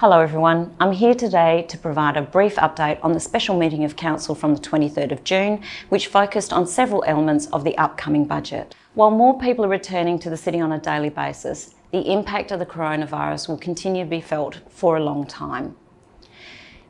Hello everyone, I'm here today to provide a brief update on the special meeting of Council from the 23rd of June, which focused on several elements of the upcoming budget. While more people are returning to the city on a daily basis, the impact of the coronavirus will continue to be felt for a long time.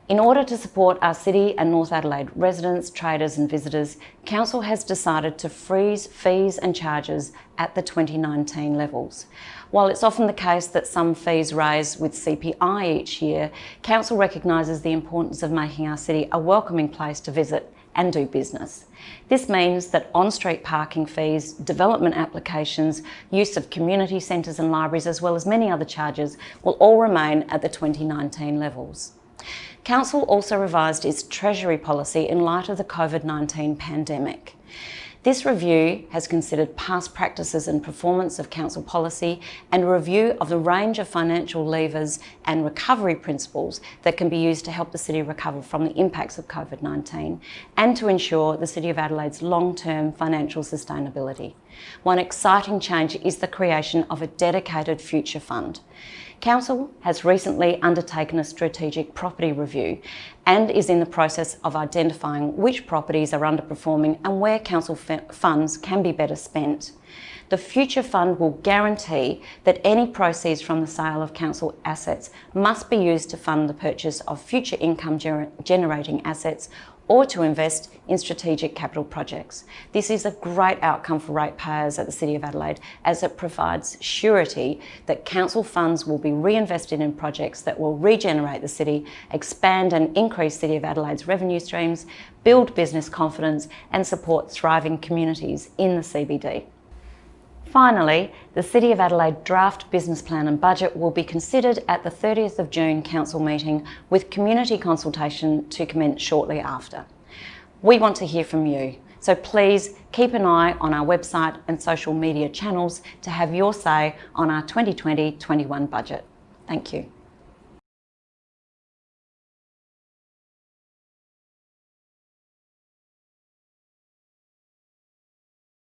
In order to support our City and North Adelaide residents, traders and visitors, Council has decided to freeze fees and charges at the 2019 levels. While it's often the case that some fees rise with CPI each year, Council recognises the importance of making our city a welcoming place to visit and do business. This means that on-street parking fees, development applications, use of community centres and libraries, as well as many other charges, will all remain at the 2019 levels. Council also revised its Treasury policy in light of the COVID-19 pandemic. This review has considered past practices and performance of council policy and a review of the range of financial levers and recovery principles that can be used to help the city recover from the impacts of COVID-19 and to ensure the City of Adelaide's long-term financial sustainability. One exciting change is the creation of a dedicated future fund. Council has recently undertaken a strategic property review and is in the process of identifying which properties are underperforming and where council funds can be better spent. The Future Fund will guarantee that any proceeds from the sale of council assets must be used to fund the purchase of future income gener generating assets or to invest in strategic capital projects. This is a great outcome for ratepayers at the City of Adelaide as it provides surety that council funds will be reinvested in projects that will regenerate the city, expand and increase City of Adelaide's revenue streams, build business confidence and support thriving communities in the CBD. Finally, the City of Adelaide draft business plan and budget will be considered at the 30th of June Council meeting with community consultation to commence shortly after. We want to hear from you, so please keep an eye on our website and social media channels to have your say on our 2020-21 budget. Thank you.